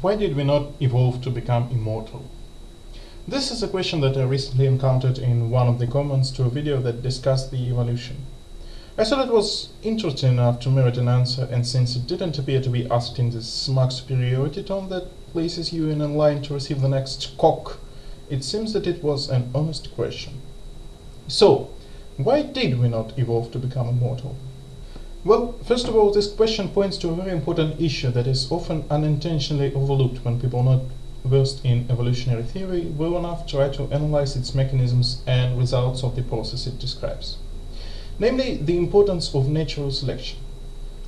why did we not evolve to become immortal? This is a question that I recently encountered in one of the comments to a video that discussed the evolution. I thought it was interesting enough to merit an answer, and since it didn't appear to be asked in the smug superiority tone that places you in a line to receive the next cock, it seems that it was an honest question. So, why did we not evolve to become immortal? Well, first of all, this question points to a very important issue that is often unintentionally overlooked when people are not versed in evolutionary theory well enough try to analyze its mechanisms and results of the process it describes. Namely, the importance of natural selection.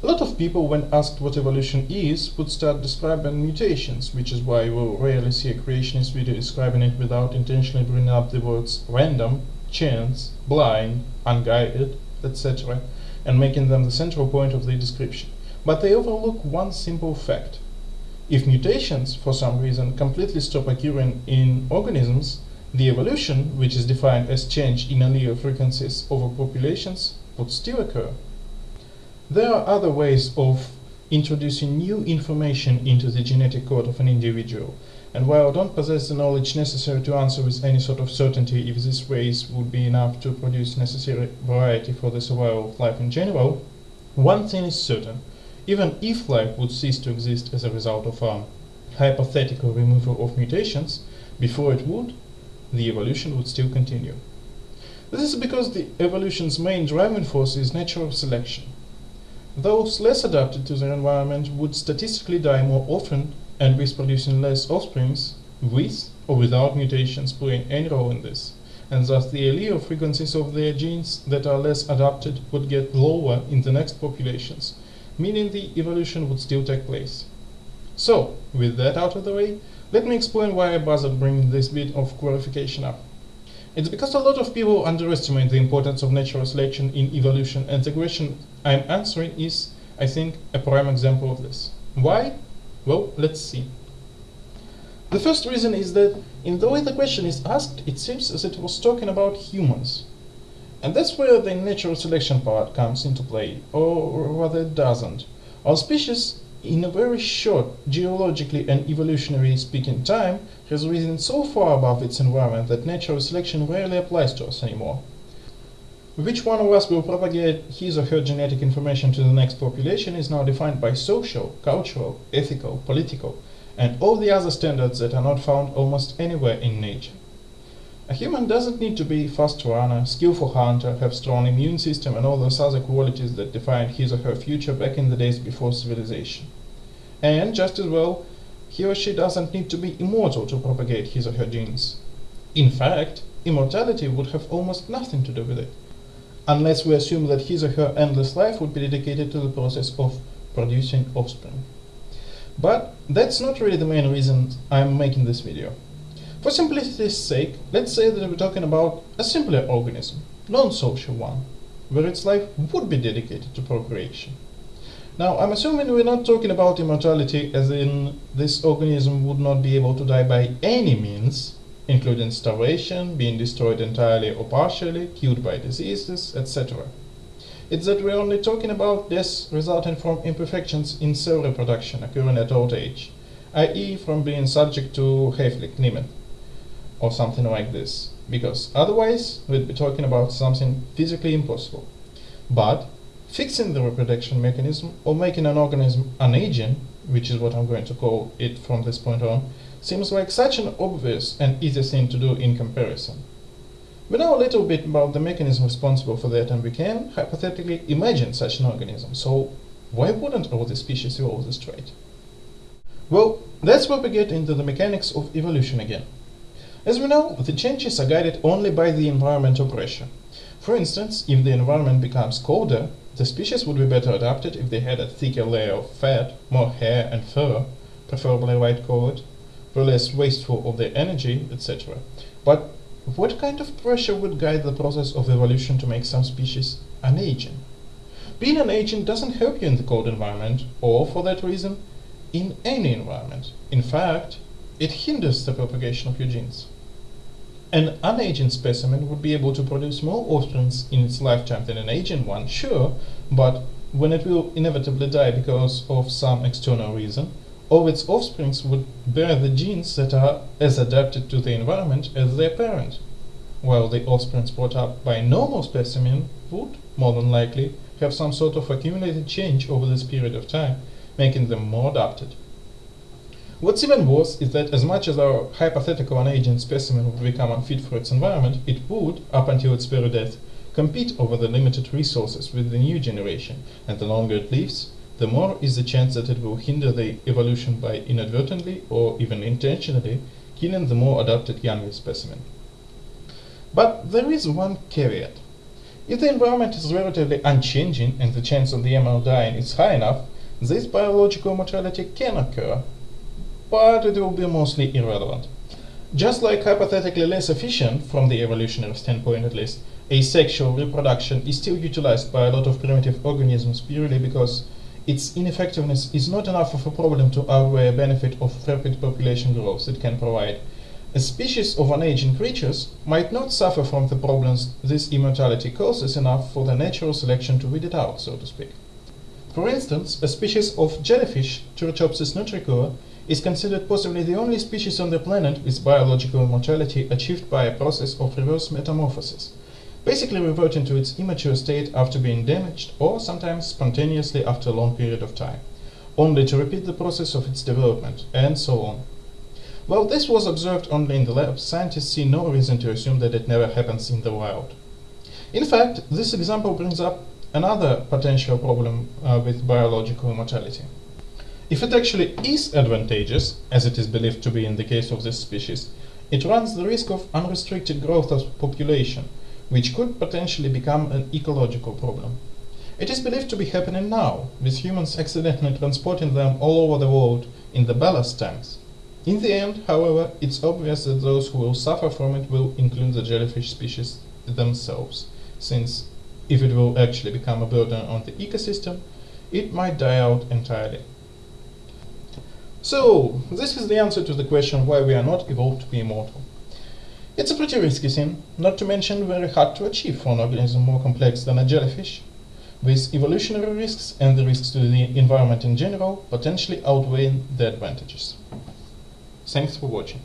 A lot of people, when asked what evolution is, would start describing mutations, which is why you will rarely see a creationist video describing it without intentionally bringing up the words random, chance, blind, unguided, etc and making them the central point of the description. But they overlook one simple fact. If mutations, for some reason, completely stop occurring in organisms, the evolution, which is defined as change in allele frequencies over populations, would still occur. There are other ways of introducing new information into the genetic code of an individual, and while I don't possess the knowledge necessary to answer with any sort of certainty if these ways would be enough to produce necessary variety for the survival of life in general, one thing is certain. Even if life would cease to exist as a result of a hypothetical removal of mutations, before it would, the evolution would still continue. This is because the evolution's main driving force is natural selection. Those less adapted to their environment would statistically die more often and with producing less offsprings, with or without mutations playing any role in this, and thus the allele frequencies of their genes that are less adapted would get lower in the next populations, meaning the evolution would still take place. So, with that out of the way, let me explain why I bothered bringing this bit of clarification up. It's because a lot of people underestimate the importance of natural selection in evolution and the question I'm answering is, I think, a prime example of this. Why? Well, let's see. The first reason is that in the way the question is asked, it seems as it was talking about humans. And that's where the natural selection part comes into play, or rather it doesn't. Our species, in a very short, geologically and evolutionary speaking time, has risen so far above its environment that natural selection rarely applies to us anymore. Which one of us will propagate his or her genetic information to the next population is now defined by social, cultural, ethical, political, and all the other standards that are not found almost anywhere in nature. A human doesn't need to be fast runner, skillful hunter, have strong immune system and all those other qualities that defined his or her future back in the days before civilization. And, just as well, he or she doesn't need to be immortal to propagate his or her genes. In fact, immortality would have almost nothing to do with it unless we assume that his or her endless life would be dedicated to the process of producing offspring. But that's not really the main reason I'm making this video. For simplicity's sake, let's say that we're talking about a simpler organism, non-social one, where its life would be dedicated to procreation. Now, I'm assuming we're not talking about immortality as in this organism would not be able to die by any means, including starvation, being destroyed entirely or partially, killed by diseases, etc. It's that we're only talking about deaths resulting from imperfections in cell reproduction occurring at old age, i.e. from being subject to Hayflick limit, or something like this, because otherwise we'd be talking about something physically impossible. But fixing the reproduction mechanism or making an organism unaging, which is what I'm going to call it from this point on, seems like such an obvious and easy thing to do in comparison. We know a little bit about the mechanism responsible for that and we can, hypothetically, imagine such an organism, so why wouldn't all the species evolve this trait? Well, that's where we get into the mechanics of evolution again. As we know, the changes are guided only by the environmental pressure. For instance, if the environment becomes colder, the species would be better adapted if they had a thicker layer of fat, more hair and fur, preferably white colored, were less wasteful of their energy, etc. But what kind of pressure would guide the process of evolution to make some species unaging? Being unaging doesn't help you in the cold environment, or, for that reason, in any environment. In fact, it hinders the propagation of your genes. An unaging specimen would be able to produce more offspring in its lifetime than an aging one, sure, but when it will inevitably die because of some external reason, all its offsprings would bear the genes that are as adapted to the environment as their parent, while the offsprings brought up by a normal specimen would, more than likely, have some sort of accumulated change over this period of time, making them more adapted. What's even worse is that as much as our hypothetical unaging specimen would become unfit for its environment, it would, up until its very death, compete over the limited resources with the new generation, and the longer it lives, the more is the chance that it will hinder the evolution by inadvertently or even intentionally killing the more adapted younger specimen. But there is one caveat. If the environment is relatively unchanging and the chance of the animal dying is high enough, this biological mortality can occur, but it will be mostly irrelevant. Just like hypothetically less efficient, from the evolutionary standpoint at least, asexual reproduction is still utilized by a lot of primitive organisms purely because its ineffectiveness is not enough of a problem to outweigh uh, a benefit of rapid population growth it can provide. A species of unaging creatures might not suffer from the problems this immortality causes enough for the natural selection to weed it out, so to speak. For instance, a species of jellyfish, Turritopsis nutricula, is considered possibly the only species on the planet with biological immortality achieved by a process of reverse metamorphosis, basically reverting to its immature state after being damaged or sometimes spontaneously after a long period of time, only to repeat the process of its development, and so on. While this was observed only in the lab, scientists see no reason to assume that it never happens in the wild. In fact, this example brings up another potential problem uh, with biological immortality. If it actually is advantageous, as it is believed to be in the case of this species, it runs the risk of unrestricted growth of population, which could potentially become an ecological problem. It is believed to be happening now, with humans accidentally transporting them all over the world in the ballast tanks. In the end, however, it's obvious that those who will suffer from it will include the jellyfish species themselves, since if it will actually become a burden on the ecosystem, it might die out entirely. So, this is the answer to the question why we are not evolved to be immortal. It's a pretty risky thing, not to mention very hard to achieve for an organism more complex than a jellyfish, with evolutionary risks and the risks to the environment in general potentially outweighing the advantages. Thanks for watching.